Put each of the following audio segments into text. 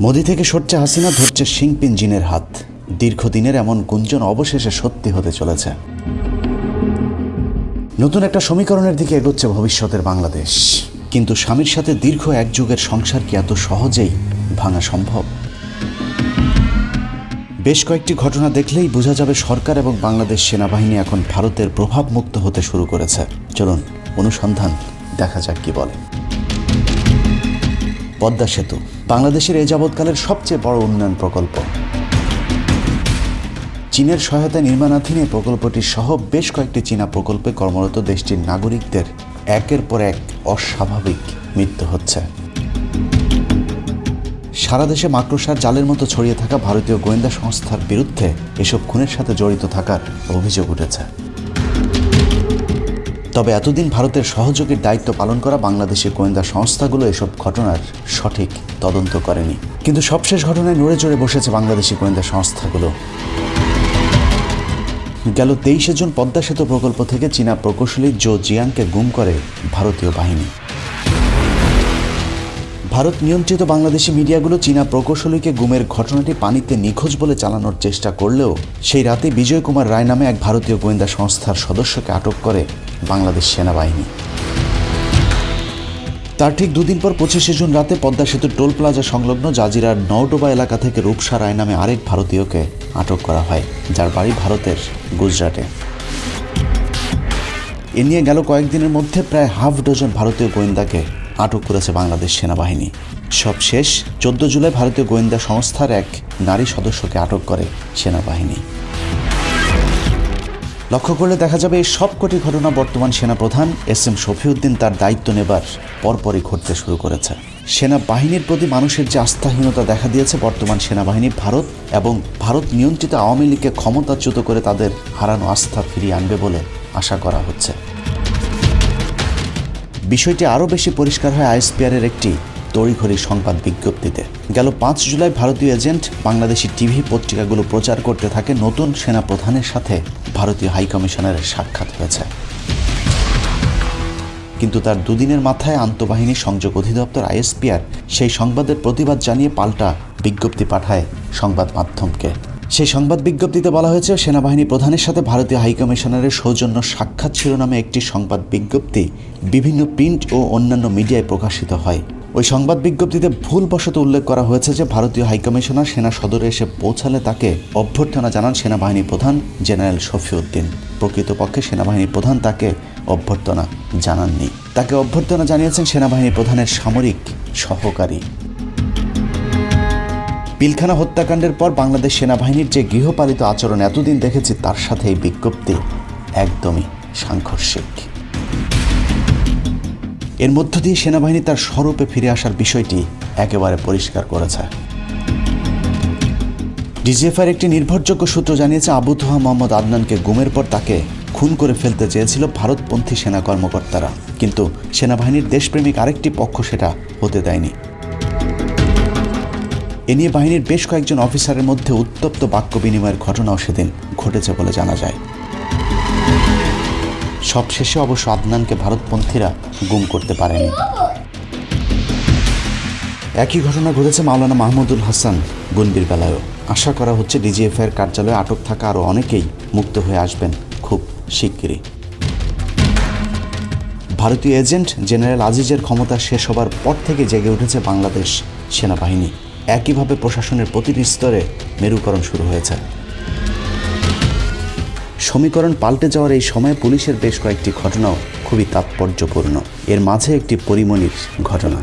মোদি থেকে সরছে হাসিনা, ধরছে শিংপিন জিনের হাত। দীর্ঘদিনের এমন গুঞ্জন অবশেষে সত্যি হতে চলেছে। নতুন একটা সমীকরণের দিকে এগোচ্ছে ভবিষ্যতের বাংলাদেশ। কিন্তু স্বামীর সাথে দীর্ঘ এক যুগের সংসার কি এত সহজেই ভাঙা সম্ভব? বেশ কয়েকটি ঘটনা দেখলেই বোঝা যাবে সরকার এবং বাংলাদেশ সেনাবাহিনী এখন ভারতের প্রভাবমুক্ত হতে শুরু করেছে। চলুন, অনুসন্ধান দেখা যাক কি বলে। পদ্মা সেতু, বাংলাদেশের এ যাবৎকালের সবচেয়ে বড় উন্নয়ন প্রকল্প। চীনের সহায়তায় নির্মাণাধীন এই প্রকল্পটি সহ বেশ কয়েকটি চীনা প্রকল্পে কর্মরত দেশটির নাগরিকদের একের পর এক অস্বাভাবিক মৃত্যু হচ্ছে। সারা দেশে মাকড়সার জালের মতো ছড়িয়ে থাকা ভারতীয় গোয়েন্দা সংস্থার বিরুদ্ধে এসব খুনের সাথে জড়িত থাকার অভিযোগ উঠেছে। তবে এতদিন ভারতের সহযোগীর দায়িত্ব পালন করা বাংলাদেশের গোয়েন্দা সংস্থাগুলো এসব ঘটনার সঠিক তদন্ত করেনি। কিন্তু সবশেষ ঘটনায় নড়ে চড়ে বসেছে বাংলাদেশি গোয়েন্দা সংস্থাগুলো। গেল তেইশে জুন পদ্মা সেতু প্রকল্প থেকে চীনা প্রকৌশলী জো জিয়াংকে গুম করে ভারতীয় বাহিনী। ভারত নিয়ন্ত্রিত বাংলাদেশি মিডিয়াগুলো চীনা প্রকৌশলীকে গুমের ঘটনাটি পানিতে নিখোঁজ বলে চালানোর চেষ্টা করলেও সেই রাতে বিজয় কুমার রায় নামে এক ভারতীয় গোয়েন্দা সংস্থার সদস্যকে আটক করে বাংলাদেশ সেনাবাহিনী। তার ঠিক দুদিন পর পঁচিশে জুন রাতে পদ্মা সেতুর টোল প্লাজা সংলগ্ন জাজিরার নওডোবা এলাকা থেকে রূপসা রায় নামে আরেক ভারতীয়কে আটক করা হয়, যার বাড়ি ভারতের গুজরাটে। এ নিয়ে গেল কয়েকদিনের মধ্যে প্রায় হাফ ডজন ভারতীয় গোয়েন্দাকে আটক করেছে বাংলাদেশ সেনাবাহিনী। সব শেষ চোদ্দ জুলাই ভারতীয় গোয়েন্দা সংস্থার এক নারী সদস্যকে আটক করে সেনাবাহিনী। লক্ষ্য করলে দেখা যাবে এই সবকটি ঘটনা বর্তমান সেনাপ্রধান এস এম শফিউদ্দিন তার দায়িত্ব নেবার পরপরই ঘটতে শুরু করেছে। সেনাবাহিনীর প্রতি মানুষের যে আস্থাহীনতা দেখা দিয়েছে বর্তমান সেনাবাহিনী ভারত এবং ভারত নিয়ন্ত্রিত আওয়ামী লীগকে ক্ষমতাচ্যুত করে তাদের হারানো আস্থা ফিরিয়ে আনবে বলে আশা করা হচ্ছে। বিষয়টি আরও বেশি পরিষ্কার হয় আইএসপিআরের একটি তড়িঘড়ি সংবাদ বিজ্ঞপ্তিতে। গেল পাঁচ জুলাই ভারতীয় এজেন্ট বাংলাদেশি টিভি পত্রিকাগুলো প্রচার করতে থাকে নতুন সেনা প্রধানের সাথে, ভারতীয় হাইকমিশনারের সাক্ষাৎ হয়েছে। কিন্তু তার দুদিনের মাথায় আন্তঃবাহিনী সংযোগ অধিদপ্তর আইএসপিআর সেই সংবাদের প্রতিবাদ জানিয়ে পাল্টা বিজ্ঞপ্তি পাঠায় সংবাদ মাধ্যমকে। সেই সংবাদ বিজ্ঞপ্তিতে বলা হয়েছে, সেনাবাহিনী প্রধানের সাথে ভারতীয় হাইকমিশনারের সৌজন্য সাক্ষাৎ শিরোনামে একটি সংবাদ বিজ্ঞপ্তি, বিভিন্ন প্রিন্ট ও অন্যান্য মিডিয়ায় প্রকাশিত হয়। ওই সংবাদ বিজ্ঞপ্তিতে ভুলবশত উল্লেখ করা হয়েছে যে, ভারতীয় হাইকমিশনার সেনা সদরে এসে পৌঁছালে তাকে অভ্যর্থনা জানান সেনাবাহিনী প্রধান জেনারেল শফিউদ্দিন। প্রকৃতপক্ষে সেনাবাহিনী প্রধান তাকে অভ্যর্থনা জানাননি। তাকে অভ্যর্থনা জানিয়েছেন সেনাবাহিনী প্রধানের সামরিক সহকারী। পিলখানা হত্যাকাণ্ডের পর বাংলাদেশ সেনাবাহিনীর যে গৃহপালিত আচরণ এতদিন দেখেছি, তার সাথে এই বিজ্ঞপ্তি একদমই সাংঘর্ষিক। এর মধ্য দিয়ে সেনাবাহিনী তার স্বরূপে ফিরে আসার বিষয়টি একেবারে পরিষ্কার করেছে। ডিজিএফআর একটি নির্ভরযোগ্য সূত্র জানিয়েছে, আবু তোহা মোহাম্মদ আদনানকে গুমের পর তাকে খুন করে ফেলতে চেয়েছিল ভারতপন্থী সেনা কর্মকর্তারা। কিন্তু সেনাবাহিনীর দেশপ্রেমিক আরেকটি পক্ষ সেটা হতে দেয়নি। এ নিয়ে বাহিনীর বেশ কয়েকজন অফিসারের মধ্যে উত্তপ্ত বাক্য বিনিময়ের ঘটনাও সেদিন ঘটেছে বলে জানা যায়। সবশেষে অবশ্য আদনানকে ভারতপন্থীরা গুম করতে পারেনি। একই ঘটনা ঘটেছে মাওলানা মাহমুদুল হাসান গুনবির বেলায়ও। আশা করা হচ্ছে ডিজিএফআইয়ের কার্যালয়ে আটক থাকা আরও অনেকেই মুক্ত হয়ে আসবেন খুব শিগগিরই। ভারতীয় এজেন্ট জেনারেল আজিজের ক্ষমতা শেষ হবার পর থেকে জেগে উঠেছে বাংলাদেশ সেনাবাহিনী। একইভাবে প্রশাসনের প্রতিটি স্তরে মেরুকরণ শুরু হয়েছে। সমীকরণ পাল্টে যাওয়ার এই সময়ে পুলিশের বেশ কয়েকটি ঘটনাও খুবই তাৎপর্যপূর্ণ। এর মাঝে একটি পরিমণির ঘটনা।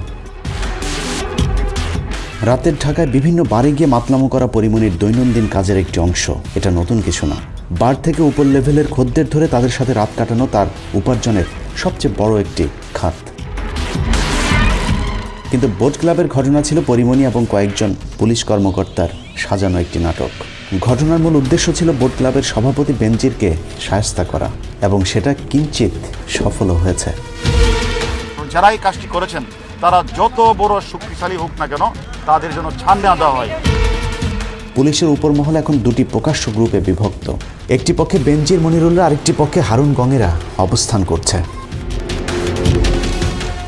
রাতের ঢাকায় বিভিন্ন বারে গিয়ে মাতলামো করা পরিমণির দৈনন্দিন কাজের একটি অংশ। এটা নতুন কিছু না। বার থেকে উপর লেভেলের খদ্দের ধরে তাদের সাথে রাত কাটানো তার উপার্জনের সবচেয়ে বড় একটি খাত। কিন্তু বোট ক্লাবের ঘটনা ছিল পরিমণি এবং কয়েকজন পুলিশ কর্মকর্তার সাজানো একটি নাটক। ঘটনার মূল উদ্দেশ্য ছিল বোট ক্লাবের সভাপতি বেনজিরকে সায়স্তা করা এবং সেটা কিঞ্চিত সফলও হয়েছে। যারা এই কাজটি করেছেন তারা যত বড় শক্তিশালী হোক না কেন তাদের জন্য ছাড় না দেওয়া হয়। পুলিশের উপর মহল এখন দুটি প্রকাশ্য গ্রুপে বিভক্ত। একটি পক্ষে বেনজির মনিরুল্লাহ আরেকটি পক্ষে হারুন গঙেরা অবস্থান করছে।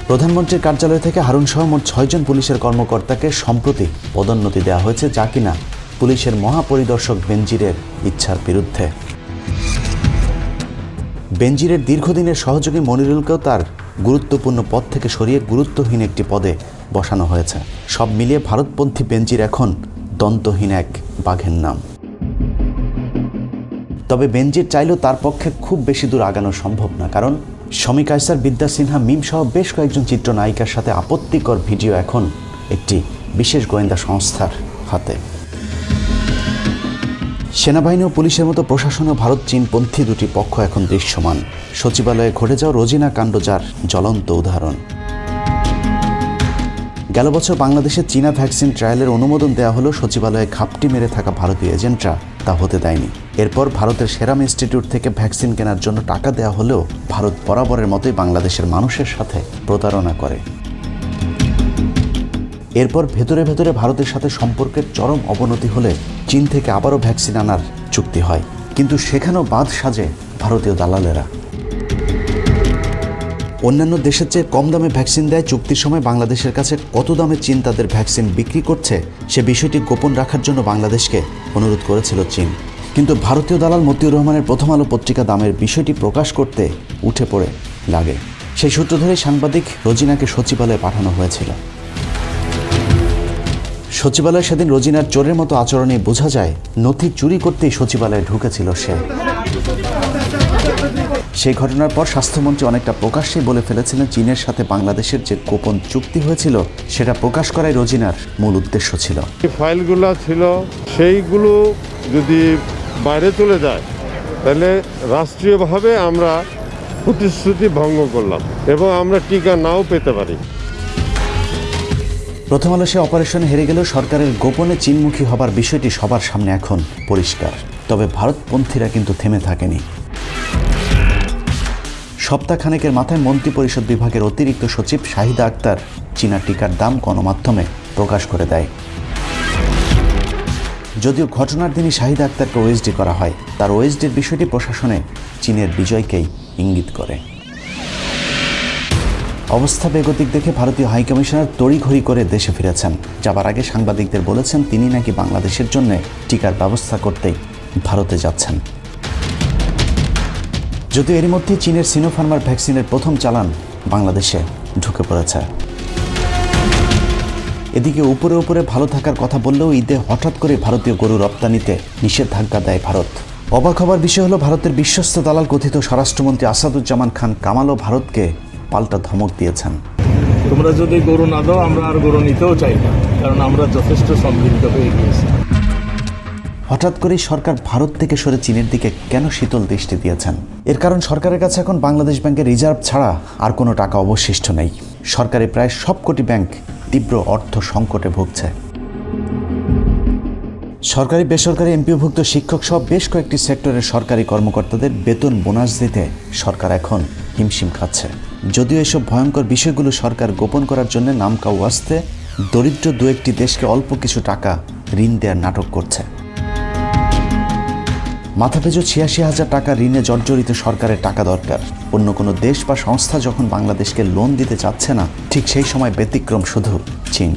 প্রধানমন্ত্রীর কার্যালয় থেকে হারুন সহ মোট ছয়জন পুলিশের কর্মকর্তাকে সম্প্রতি পদোন্নতি দেওয়া হয়েছে, যা কিনা পুলিশের মহাপরিদর্শক বেনজিরের ইচ্ছার বিরুদ্ধে। বেনজিরের দীর্ঘদিনের সহযোগী মনিরুলকেও তার গুরুত্বপূর্ণ পদ থেকে সরিয়ে গুরুত্বহীন একটি পদে বসানো হয়েছে। সব মিলিয়ে ভারতপন্থী বেনজির এখন দন্তহীন এক বাঘের নাম। তবে বেনজির চাইলেও তার পক্ষে খুব বেশি দূর আগানো সম্ভব না, কারণ শমী কায়সার বিদ্যা সিনহা মিম সহ বেশ কয়েকজন চিত্রনায়িকার সাথে আপত্তিকর ভিডিও এখন একটি বিশেষ গোয়েন্দা সংস্থার হাতে। সেনাবাহিনী ও পুলিশের মতো প্রশাসন ও ভারত চীনপন্থী দুটি পক্ষ এখন দৃশ্যমান। সচিবালয়ে ঘটে যাওয়া রোজিনা কাণ্ড যার জ্বলন্ত উদাহরণ। গেল বছর বাংলাদেশে চীনা ভ্যাকসিন ট্রায়ালের অনুমোদন দেওয়া হলো সচিবালয়ে ঘাপটি মেরে থাকা ভারতীয় এজেন্টরা তা হতে দেয়নি। এরপর ভারতের সেরাম ইনস্টিটিউট থেকে ভ্যাকসিন কেনার জন্য টাকা দেওয়া হলেও ভারত বরাবরের মতোই বাংলাদেশের মানুষের সাথে প্রতারণা করে। এরপর ভেতরে ভেতরে ভারতের সাথে সম্পর্কের চরম অবনতি হলে চীন থেকে আবারও ভ্যাকসিন আনার চুক্তি হয়। কিন্তু সেখানেও বাদ সাজে ভারতীয় দালালেরা। অন্যান্য দেশের চেয়ে কম দামে ভ্যাকসিন দেয় চুক্তির সময় বাংলাদেশের কাছে কত দামে চীন তাদের ভ্যাকসিন বিক্রি করছে, সে বিষয়টি গোপন রাখার জন্য বাংলাদেশকে অনুরোধ করেছিল চীন। কিন্তু ভারতীয় দালাল মতিউর রহমানের প্রথম আলো পত্রিকা দামের বিষয়টি প্রকাশ করতে উঠে পড়ে লাগে। সেই সূত্র ধরে সাংবাদিক রোজিনাকে সচিবালয়ে পাঠানো হয়েছিল। সচিবালয়ে সেদিন রোজিনার চোরের মতো আচরণে বোঝা যায়, নথি চুরি করতেই সচিবালয়ে ঢুকেছিল সে। সেই ঘটনার পর স্বাস্থ্যমন্ত্রী অনেকটা প্রকাশ্যেই বলে ফেলেছিলেন চীনের সাথে বাংলাদেশের যে গোপন চুক্তি হয়েছিল সেটা প্রকাশ করাই রোজিনার মূল উদ্দেশ্য ছিল। ফাইলগুলো ছিল সেইগুলো যদি বাইরে চলে যায় তাহলে রাষ্ট্রীয়ভাবে আমরা প্রতিশ্রুতি ভঙ্গ করলাম এবং আমরা টিকা নাও পেতে পারি। প্রথম আলো সে অপারেশনে হেরে গেলেও সরকারের গোপনে চীনমুখী হবার বিষয়টি সবার সামনে এখন পরিষ্কার। তবে ভারতপন্থীরা কিন্তু থেমে থাকেনি। সপ্তাহখানেকের মাথায় মন্ত্রিপরিষদ বিভাগের অতিরিক্ত সচিব শাহিদা আক্তার চীনা টিকার দাম গণমাধ্যমে প্রকাশ করে দেয়। যদিও ঘটনার দিনই শাহিদা আক্তারকে ওএসডি করা হয়, তার ওএসডির বিষয়টি প্রশাসনে চীনের বিজয়কেই ইঙ্গিত করে। অবস্থা বেগতিক দেখে ভারতীয় হাইকমিশনার তড়িঘড়ি করে দেশে ফিরেছেন। যাবার আগে সাংবাদিকদের বলেছেন, তিনি নাকি বাংলাদেশের জন্য টিকার ব্যবস্থা করতেই ভারতে যাচ্ছেন। যদিও এর মধ্যে চীনের সিনোফার্মার ভ্যাকসিনের প্রথম চালান বাংলাদেশে ঢুকে পড়েছে। এদিকে উপরে উপরে ভালো থাকার কথা বললেও ঈদে হঠাৎ করে ভারতীয় গরু রপ্তানিতে নিষেধাজ্ঞা দেয় ভারত। অবাক হবার বিষয় হলো, ভারতের বিশ্বস্ত দালাল কথিত স্বরাষ্ট্রমন্ত্রী আসাদুজ্জামান খান কামালও ভারতকে পাল্টা ধমক দিয়েছেন। তোমরা যদি গরু না দাও, আমরা আর গরু নিতেও চাই না, কারণ আমরা যথেষ্ট সমৃদ্ধ হয়ে গিয়েছি। হঠাৎ করেই সরকার ভারত থেকে সরে চীনের দিকে কেন শীতল দৃষ্টি দিয়েছেন? এর কারণ সরকারের কাছে এখন বাংলাদেশ ব্যাংকের রিজার্ভ ছাড়া আর কোনো টাকা অবশিষ্ট নেই। সরকারি প্রায় সবকটি ব্যাংক তীব্র অর্থ সংকটে ভুগছে। সরকারি, বেসরকারি, এমপিওভুক্ত শিক্ষক সহ বেশ কয়েকটি সেক্টরের সরকারি কর্মকর্তাদের বেতন বোনাস দিতে সরকার এখন হিমশিম খাচ্ছে। যদিও এসব ভয়ঙ্কর বিষয়গুলো সরকার গোপন করার জন্য নামকা ওয়াস্তে দরিদ্র দু একটি দেশকে অল্প কিছু টাকা ঋণ দেওয়ার নাটক করছে। মাথাপিছু ছিয়াশি হাজার টাকা ঋণে জর্জরিত সরকারের টাকা দরকার। অন্য কোনো দেশ বা সংস্থা যখন বাংলাদেশকে লোন দিতে চাচ্ছে না, ঠিক সেই সময় ব্যতিক্রম শুধু চীন।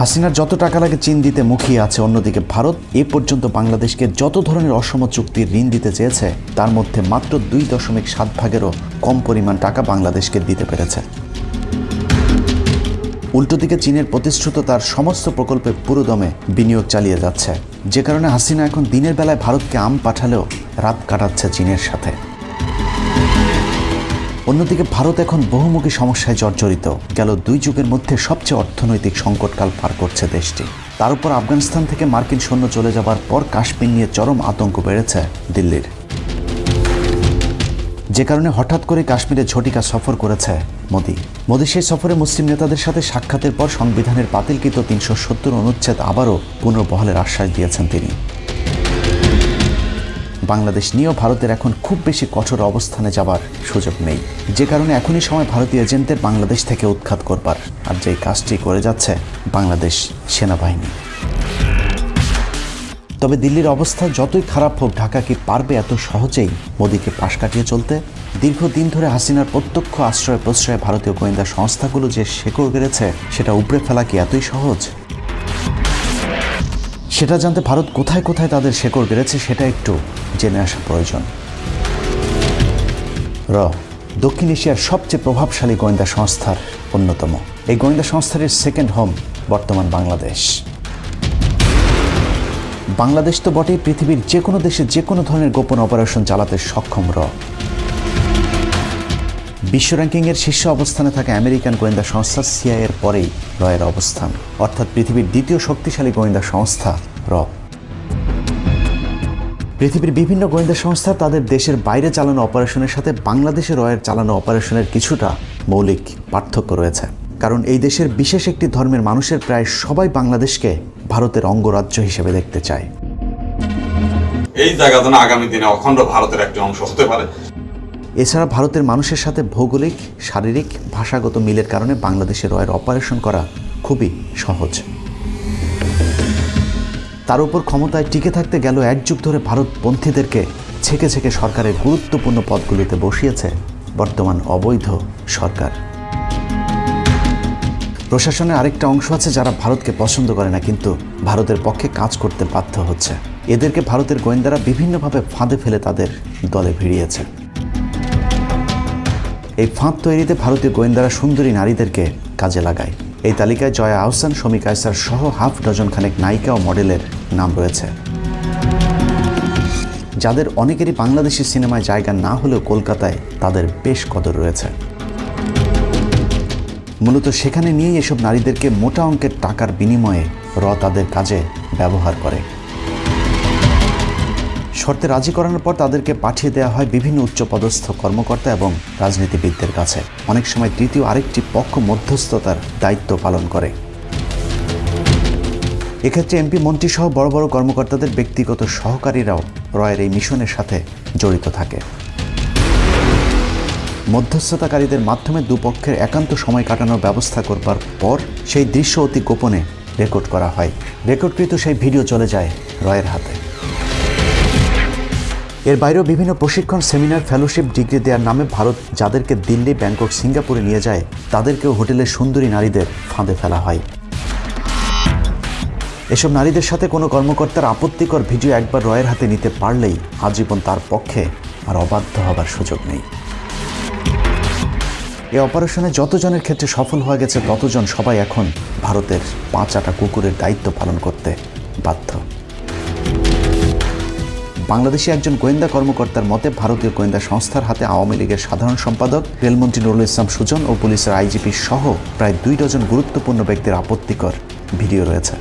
হাসিনার যত টাকা লাগে চীন দিতে মুখিয়ে আছে, অন্যদিকে ভারত এ পর্যন্ত বাংলাদেশকে যত ধরনের অসম চুক্তির ঋণ দিতে চেয়েছে, তার মধ্যে মাত্র দুই দশমিক সাত ভাগেরও কম পরিমাণ টাকা বাংলাদেশকে দিতে পেরেছে। উল্টো দিকে চীনের প্রতিশ্রুত তার সমস্ত প্রকল্পে পুরোদমে বিনিয়োগ চালিয়ে যাচ্ছে। যে কারণে হাসিনা এখন দিনের বেলায় ভারতকে আম পাঠালেও রাত কাটাচ্ছে চীনের সাথে। অন্যদিকে ভারত এখন বহুমুখী সমস্যায় জর্জরিত। গেল দুই যুগের মধ্যে সবচেয়ে অর্থনৈতিক সংকটকাল পার করছে দেশটি। তার উপর আফগানিস্তান থেকে মার্কিন সৈন্য চলে যাবার পর কাশ্মীর নিয়ে চরম আতঙ্ক বেড়েছে দিল্লির। যে কারণে হঠাৎ করে কাশ্মীরে ঝটিকা সফর করেছে মোদি। মোদি সেই সফরে মুসলিম নেতাদের সাথে সাক্ষাতের পর সংবিধানের বাতিলকৃত তিনশো সত্তর অনুচ্ছেদ আবারও পুনর্বহালের আশ্বাস দিয়েছেন তিনি। বাংলাদেশ নিয়েও ভারতের এখন খুব বেশি কঠোর অবস্থানে যাবার সুযোগ নেই। যে কারণে এখনই সময় ভারতীয় এজেন্টদের বাংলাদেশ থেকে উৎখাত করবার। আর যেই কাজটি করে যাচ্ছে বাংলাদেশ সেনাবাহিনী। তবে দিল্লির অবস্থা যতই খারাপ হোক, ঢাকা কি পারবে এত সহজেই? মোদীকে পাশ কাটিয়ে চলতে? দীর্ঘদিন ধরে হাসিনার প্রত্যক্ষ আশ্রয় প্রশ্রয়ে ভারতীয় গোয়েন্দা সংস্থাগুলো যে শেকড় গেড়েছে সেটা উপড়ে ফেলা কি এতই সহজ? সেটা জানতে ভারত কোথায় কোথায় তাদের শেকড় গেড়েছে সেটা একটু জেনে আসা প্রয়োজন। র, দক্ষিণ এশিয়ার সবচেয়ে প্রভাবশালী গোয়েন্দা সংস্থার অন্যতম। এই গোয়েন্দা সংস্থার সেকেন্ড হোম বর্তমান বাংলাদেশ। বাংলাদেশ তো বটেই পৃথিবীর যে কোনো দেশে যে কোনো ধরনের গোপন অপারেশন চালাতে সক্ষম র। বিশ্ব র্যাঙ্কিংয়ের শীর্ষ অবস্থানে থাকা আমেরিকান গোয়েন্দা সংস্থা সিআইয়ের পরেই রয়ের অবস্থান। অর্থাৎ পৃথিবীর দ্বিতীয় শক্তিশালী গোয়েন্দা সংস্থা র। পৃথিবীর বিভিন্ন গোয়েন্দা সংস্থা তাদের দেশের বাইরে চালানো অপারেশনের সাথে বাংলাদেশে রয়ের চালানো অপারেশনের কিছুটা মৌলিক পার্থক্য রয়েছে। কারণ এই দেশের বিশেষ একটি ধর্মের মানুষের প্রায় সবাই বাংলাদেশকে ভারতের অঙ্গরাজ্য হিসেবে দেখতে চায়। এই জায়গা যেন আগামী দিনে অখণ্ড ভারতের একটি অংশ হতে পারে। এছাড়া ভারতের মানুষের সাথে ভৌগোলিক শারীরিক ভাষাগত মিলের কারণে বাংলাদেশের রয়ের অপারেশন করা খুবই সহজ। তার উপর ক্ষমতায় টিকে থাকতে গেল এক যুগ ধরে ভারতপন্থীদেরকে ছেকে ছেকে সরকারের গুরুত্বপূর্ণ পদগুলিতে বসিয়েছে বর্তমান অবৈধ সরকার। প্রশাসনের আরেকটা অংশ আছে যারা ভারতকে পছন্দ করে না, কিন্তু ভারতের পক্ষে কাজ করতে বাধ্য হচ্ছে। এদেরকে ভারতের গোয়েন্দারা বিভিন্নভাবে ফাঁদে ফেলে তাদের দলে ভিড়িয়েছে। এই ফাঁদ তৈরিতে ভারতীয় গোয়েন্দারা সুন্দরী নারীদেরকে কাজে লাগায়। এই তালিকায় জয়া আহসান, শমী কায়সার সহ হাফ ডজন খানেক নায়িকা ও মডেলের নাম রয়েছে। যাদের অনেকেরই বাংলাদেশি সিনেমায় জায়গা না হলেও কলকাতায় তাদের বেশ কদর রয়েছে। মূলত সেখানে নিয়েই এসব নারীদেরকে মোটা অঙ্কের টাকার বিনিময়ে র তাদের কাজে ব্যবহার করে। শর্তে রাজি করানোর পর তাদেরকে পাঠিয়ে দেওয়া হয় বিভিন্ন উচ্চপদস্থ কর্মকর্তা এবং রাজনীতিবিদদের কাছে। অনেক সময় তৃতীয় আরেকটি পক্ষ মধ্যস্থতার দায়িত্ব পালন করে। এক্ষেত্রে এমপি, মন্ত্রী সহ বড় বড় কর্মকর্তাদের ব্যক্তিগত সহকারীরাও রয়ের এই মিশনের সাথে জড়িত থাকে। মধ্যস্থতাকারীদের মাধ্যমে দুপক্ষের একান্ত সময় কাটানোর ব্যবস্থা করবার পর সেই দৃশ্য অতি গোপনে রেকর্ড করা হয়। রেকর্ডকৃত সেই ভিডিও চলে যায় রয়ের হাতে। এর বাইরেও বিভিন্ন প্রশিক্ষণ, সেমিনার, ফেলোশিপ ডিগ্রি দেওয়ার নামে ভারত যাদেরকে দিল্লি, ব্যাংকক, সিঙ্গাপুরে নিয়ে যায়, তাদেরকেও হোটেলের সুন্দরী নারীদের ফাঁদে ফেলা হয়। এসব নারীদের সাথে কোনো কর্মকর্তার আপত্তিকর ভিডিও একবার রয়ের হাতে নিতে পারলেই আজীবন তার পক্ষে আর অবাধ্য হবার সুযোগ নেই। এই অপারেশনে যতজনের ক্ষেত্রে সফল হয়ে গেছে, ততজন সবাই এখন ভারতের পাঁচ আটা কুকুরের দায়িত্ব পালন করতে বাধ্য। বাংলাদেশি একজন গোয়েন্দা কর্মকর্তার মতে, ভারতীয় গোয়েন্দা সংস্থার হাতে আওয়ামী লীগের সাধারণ সম্পাদক রেলমন্ত্রী নুরুল ইসলাম সুজন ও পুলিশের আইজিপি সহ প্রায় দুই ডজন গুরুত্বপূর্ণ ব্যক্তির আপত্তিকর ভিডিও রয়েছে।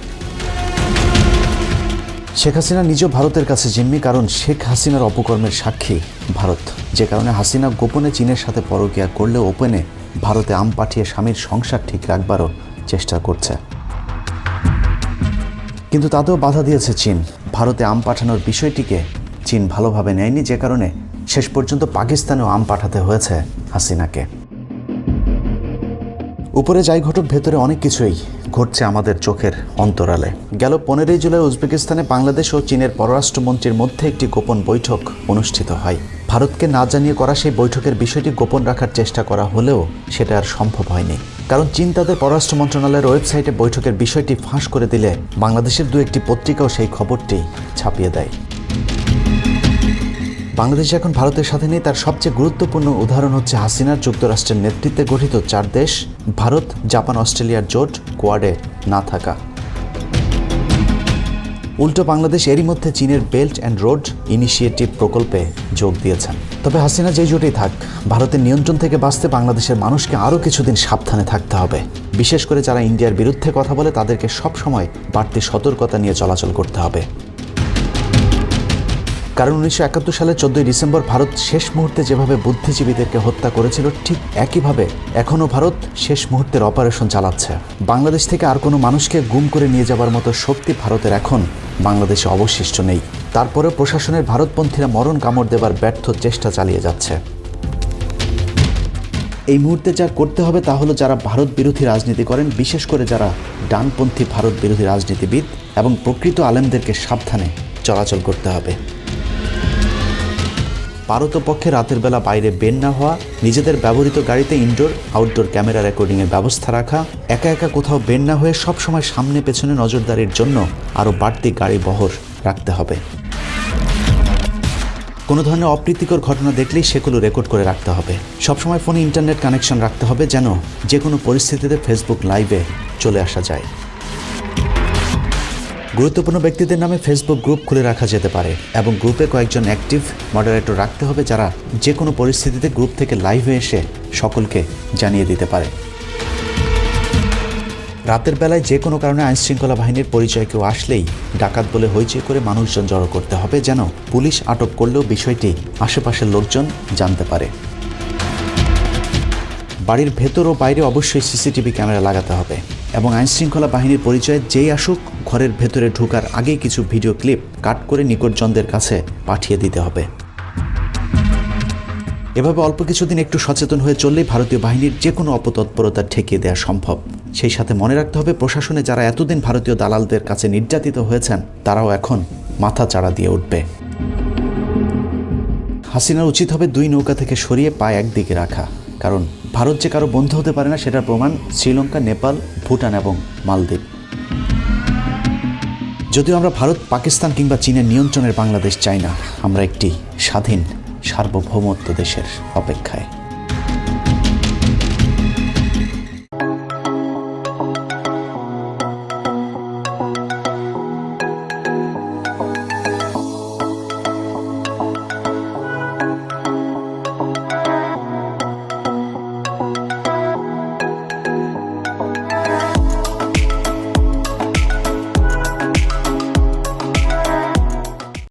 শেখ হাসিনা নিজেও ভারতের কাছে জিম্মি, কারণ শেখ হাসিনার অপকর্মের সাক্ষী ভারত। যে কারণে হাসিনা গোপনে চীনের সাথে পরকিয়া করলেও ওপেনে ভারতে আম পাঠিয়ে স্বামীর সংসার ঠিক রাখবারও চেষ্টা করছে। কিন্তু তাতেও বাধা দিয়েছে চীন। ভারতে আম পাঠানোর বিষয়টিকে চীন ভালোভাবে নেয়নি, যে কারণে শেষ পর্যন্ত পাকিস্তানেও আম পাঠাতে হয়েছে হাসিনাকে। উপরে যাই ঘটক, ভেতরে অনেক কিছুই ঘটছে আমাদের চোখের অন্তরালে। গেল পনেরোই জুলাই উজবেকিস্তানে বাংলাদেশ ও চীনের পররাষ্ট্রমন্ত্রীর মধ্যে একটি গোপন বৈঠক অনুষ্ঠিত হয়। ভারতকে না জানিয়ে করা সেই বৈঠকের বিষয়টি গোপন রাখার চেষ্টা করা হলেও সেটা আর সম্ভব হয়নি। কারণ চীন তাদের পররাষ্ট্র মন্ত্রণালয়ের ওয়েবসাইটে বৈঠকের বিষয়টি ফাঁস করে দিলে বাংলাদেশের দু একটি পত্রিকাও সেই খবরটি ছাপিয়ে দেয়। বাংলাদেশ এখন ভারতের সাথে নেই। তার সবচেয়ে গুরুত্বপূর্ণ উদাহরণ হচ্ছে হাসিনার যুক্তরাষ্ট্রের নেতৃত্বে গঠিত চার দেশ, ভারত, জাপান, অস্ট্রেলিয়ার জোট, কোয়াডে না থাকা। উল্টো বাংলাদেশ এরই মধ্যে চীনের বেল্ট অ্যান্ড রোড ইনিশিয়েটিভ প্রকল্পে যোগ দিয়েছেন। তবে হাসিনা যেই জোটেই থাক, ভারতের নিয়ন্ত্রণ থেকে বাঁচতে বাংলাদেশের মানুষকে আরও কিছুদিন সাবধানে থাকতে হবে। বিশেষ করে যারা ইন্ডিয়ার বিরুদ্ধে কথা বলে, তাদেরকে সবসময় বাড়তি সতর্কতা নিয়ে চলাচল করতে হবে। কারণ উনিশশো একাত্তর সালের চোদ্দই ডিসেম্বর ভারত শেষ মুহূর্তে যেভাবে বুদ্ধিজীবীদেরকে হত্যা করেছিল, ঠিক একইভাবে এখনও ভারত শেষ মুহূর্তের অপারেশন চালাচ্ছে। বাংলাদেশ থেকে আর কোনো মানুষকে গুম করে নিয়ে যাবার মতো শক্তি ভারতের এখন বাংলাদেশে অবশিষ্ট নেই। তারপরে প্রশাসনের ভারতপন্থীরা মরণ কামড় দেবার ব্যর্থ চেষ্টা চালিয়ে যাচ্ছে। এই মুহূর্তে যা করতে হবে তা হলো যারা ভারত বিরোধী রাজনীতি করেন, বিশেষ করে যারা ডানপন্থী ভারত বিরোধী রাজনীতিবিদ এবং প্রকৃত আলেমদেরকে সাবধানে চলাচল করতে হবে। পারতপক্ষে রাতের বেলা বাইরে বের না হওয়া, নিজেদের ব্যবহৃত গাড়িতে ইনডোর আউটডোর ক্যামেরা রেকর্ডিংয়ের ব্যবস্থা রাখা, একা একা কোথাও বের না হয়ে সবসময় সামনে পেছনে নজরদারির জন্য আরও বাড়তি গাড়ি বহর রাখতে হবে। কোনো ধরনের অপ্রীতিকর ঘটনা দেখলেই সেগুলো রেকর্ড করে রাখতে হবে। সবসময় ফোনে ইন্টারনেট কানেকশন রাখতে হবে যেন যে কোনো পরিস্থিতিতে ফেসবুক লাইভে চলে আসা যায়। গুরুত্বপূর্ণ ব্যক্তিদের নামে ফেসবুক গ্রুপ খুলে রাখা যেতে পারে এবং গ্রুপে কয়েকজন অ্যাক্টিভ মডারেটর রাখতে হবে যারা যে কোনো পরিস্থিতিতে গ্রুপ থেকে লাইভে এসে সকলকে জানিয়ে দিতে পারে। রাতের বেলায় যে কোনো কারণে আইনশৃঙ্খলা বাহিনীর পরিচয় কেউ আসলেই ডাকাত বলে হইচই করে মানুষজন জড়ো করতে হবে যেন পুলিশ আটক করলেও বিষয়টি আশেপাশের লোকজন জানতে পারে। বাড়ির ভেতর ও বাইরে অবশ্যই সিসিটিভি ক্যামেরা লাগাতে হবে। এবং আইনশৃঙ্খলা বাহিনীর পরিচয়ে যেই আসুক, ঘরের ভেতরে ঢোকার আগেই কিছু ভিডিও ক্লিপ কাট করে নিকটজনদের কাছে পাঠিয়ে দিতে হবে। এভাবে অল্প কিছুদিন একটু সচেতন হয়ে চললেই ভারতীয় বাহিনীর যে কোনো অপতৎপরতা ঠেকিয়ে দেওয়া সম্ভব। সেই সাথে মনে রাখতে হবে, প্রশাসনে যারা এতদিন ভারতীয় দালালদের কাছে নির্যাতিত হয়েছেন, তারাও এখন মাথা চাড়া দিয়ে উঠবে। হাসিনার উচিত হবে দুই নৌকা থেকে সরিয়ে পায়ে একদিকে রাখা, কারণ ভারত যে কারও বন্ধু হতে পারে না, সেটার প্রমাণ শ্রীলঙ্কা, নেপাল, ভুটান এবং মালদ্বীপ। যদিও আমরা ভারত, পাকিস্তান কিংবা চীনের নিয়ন্ত্রণের বাংলাদেশ চাই না, আমরা একটি স্বাধীন, সার্বভৌমত্ব দেশের অপেক্ষায়।